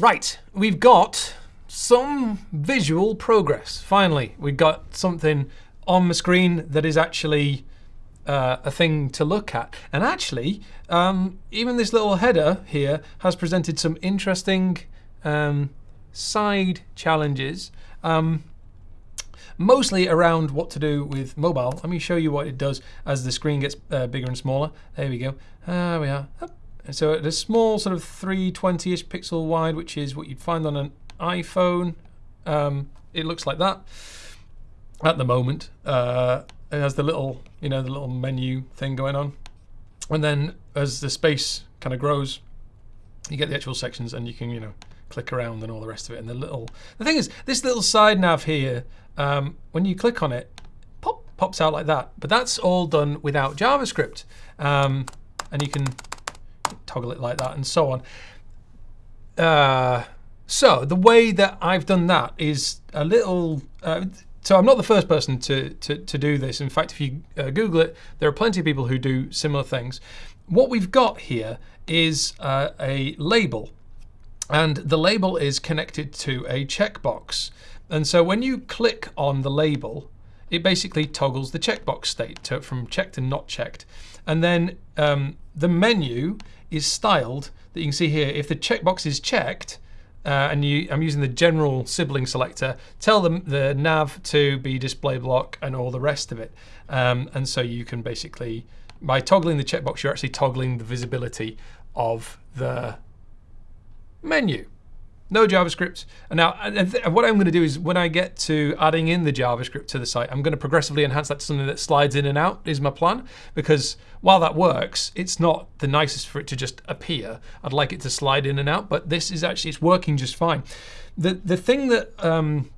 Right, we've got some visual progress. Finally, we've got something on the screen that is actually uh, a thing to look at. And actually, um, even this little header here has presented some interesting um, side challenges. Um, mostly around what to do with mobile. Let me show you what it does as the screen gets uh, bigger and smaller. There we go. There we are. So at a small sort of 320-ish pixel wide, which is what you'd find on an iPhone, um, it looks like that at the moment. Uh, it has the little, you know, the little menu thing going on. And then as the space kind of grows, you get the actual sections and you can, you know, click around and all the rest of it. And the little, the thing is, this little side nav here, um, when you click on it, pop, pops out like that. But that's all done without JavaScript. Um, and you can toggle it like that and so on. Uh, so the way that I've done that is a little, uh, so I'm not the first person to, to, to do this. In fact, if you uh, Google it, there are plenty of people who do similar things. What we've got here is uh, a label. And the label is connected to a checkbox. And so when you click on the label, it basically toggles the checkbox state to, from checked and not checked. And then um, the menu is styled that you can see here. If the checkbox is checked, uh, and you, I'm using the general sibling selector, tell them the nav to be display block and all the rest of it. Um, and so you can basically, by toggling the checkbox, you're actually toggling the visibility of the menu no JavaScript. And now what I'm going to do is when I get to adding in the JavaScript to the site, I'm going to progressively enhance that to something that slides in and out is my plan. Because while that works, it's not the nicest for it to just appear. I'd like it to slide in and out, but this is actually, it's working just fine. The, the thing that um,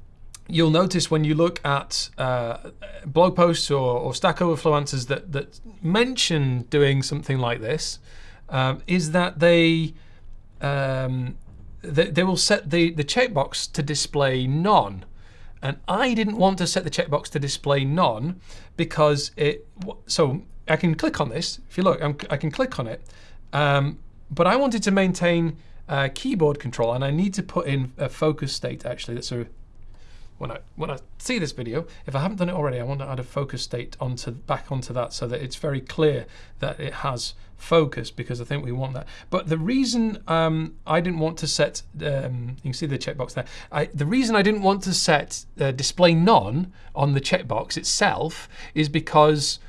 you'll notice when you look at uh, blog posts or, or, Stack Overflow answers that, that mention doing something like this um, is that they um, they, they will set the, the checkbox to display none. And I didn't want to set the checkbox to display none because it, so I can click on this. If you look, I'm, i can click on it. Um, but I wanted to maintain uh, keyboard control and I need to put in a focus state actually. That's a when I when I see this video, if I haven't done it already, I want to add a focus state onto back onto that so that it's very clear that it has focus because I think we want that. But the reason um, I didn't want to set, um, you can see the checkbox there. I, the reason I didn't want to set uh, display none on the checkbox itself is because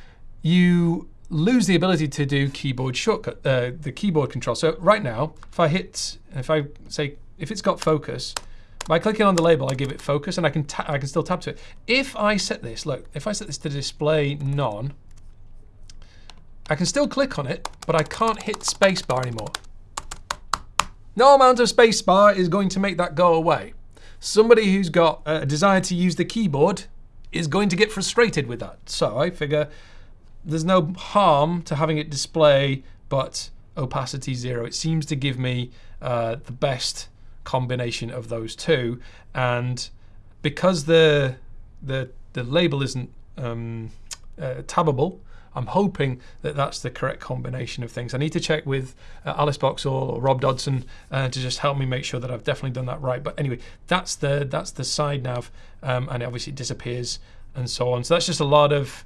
you lose the ability to do keyboard shortcut, uh, the keyboard control. So right now, if I hit, if I say, if it's got focus, by clicking on the label, I give it focus, and I can I can still tap to it. If I set this, look, if I set this to display none, I can still click on it, but I can't hit spacebar anymore. No amount of spacebar is going to make that go away. Somebody who's got a desire to use the keyboard is going to get frustrated with that. So I figure there's no harm to having it display, but opacity zero. It seems to give me uh, the best combination of those two. And because the the the label isn't um, uh, tabbable, I'm hoping that that's the correct combination of things. I need to check with uh, Alice Boxhall or, Rob Dodson uh, to just help me make sure that I've definitely done that right. But anyway, that's the that's the side nav, um, and it obviously disappears and so on. So that's just a lot of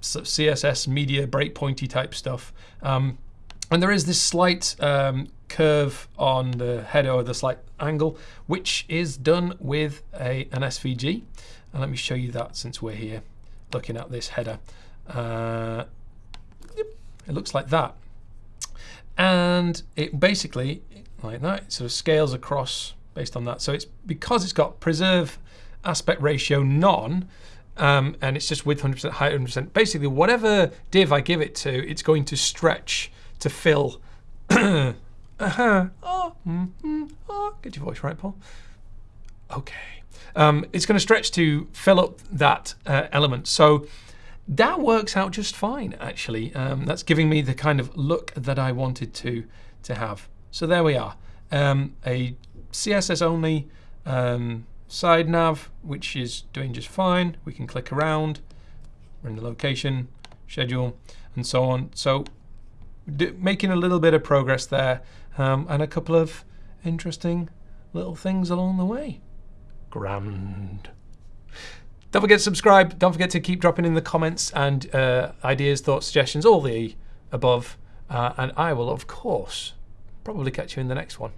CSS media breakpointy type stuff. Um, and there is this slight um, curve on the header or the slight angle, which is done with a, an SVG. And let me show you that since we're here looking at this header. Uh, it looks like that. And it basically, like that, sort of scales across based on that. So it's because it's got preserve aspect ratio none, um, and it's just width 100%, height 100%. Basically, whatever div I give it to, it's going to stretch to fill. uh-huh. Oh, mm, oh, get your voice right, Paul. Okay. Um, it's going to stretch to fill up that uh, element. So that works out just fine, actually. Um, that's giving me the kind of look that I wanted to, to have. So there we are. Um, a CSS only um, side nav, which is doing just fine. We can click around, we're in the location, schedule, and so on. So making a little bit of progress there um, and a couple of interesting little things along the way. Grand. Don't forget to subscribe. Don't forget to keep dropping in the comments and uh, ideas, thoughts, suggestions, all the above. Uh, and I will, of course, probably catch you in the next one.